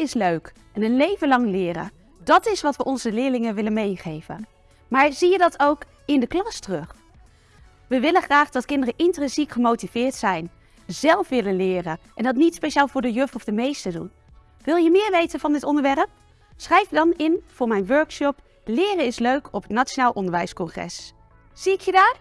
Leren is leuk en een leven lang leren. Dat is wat we onze leerlingen willen meegeven. Maar zie je dat ook in de klas terug? We willen graag dat kinderen intrinsiek gemotiveerd zijn, zelf willen leren en dat niet speciaal voor de juf of de meester doen. Wil je meer weten van dit onderwerp? Schrijf dan in voor mijn workshop Leren is leuk op het Nationaal Onderwijscongres. Zie ik je daar?